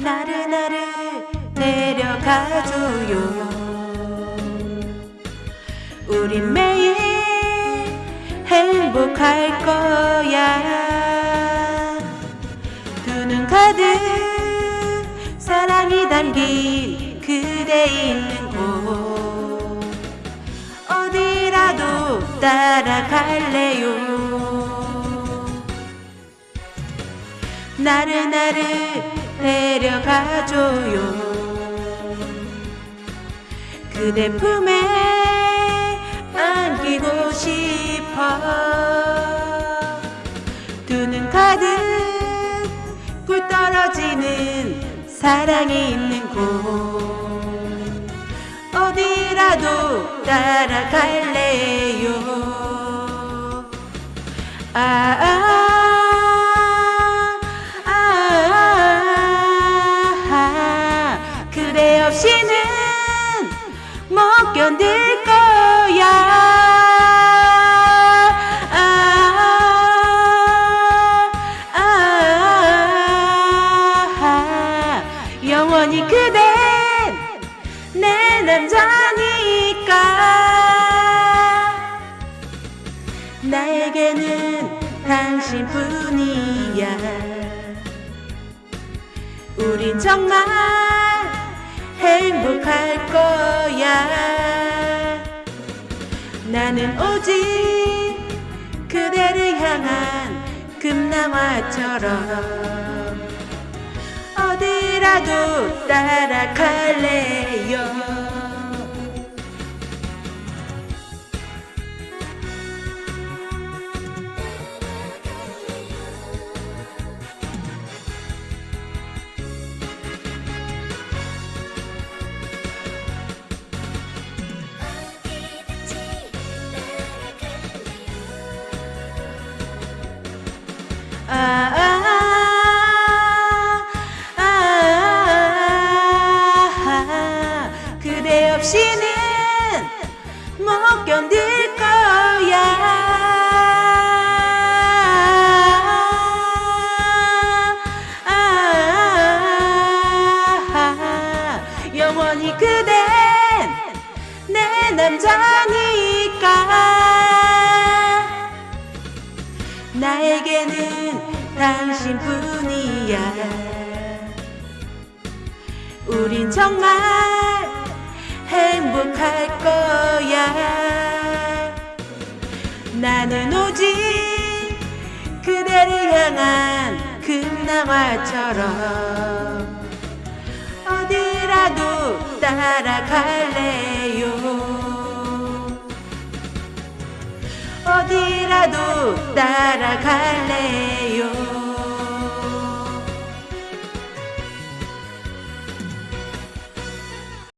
나를 데려가줘요. 우린 매일 행복할 거야. 두 눈 가득 사랑이 담긴 그대 있는 곳. 어디라도 따라갈래요? 나를 나를 데려가줘요. 그대 품에 안기고 싶어. 두 눈 가득 불 떨어지는 사랑이 있는 곳. 어디라도 따라갈래요? 아, 아. 견딜 거야. 아, 아, 아, 영원히 그댄 내 남자니까. 나에게는 당신뿐이야. 우린 정말 행복할 거야 나는 오직 그대를 향한 금나와처럼 어디라도 따라갈래요 그대 없이는 못 견딜 거야. 아, 영원히 그댄 내 남자니까. 나에게는 당신뿐이야. 우린 정말 행복할 거야. 나는 오직 그대를 향한 금나와처럼 어디라도 따라갈래요? 어디라도 따라갈래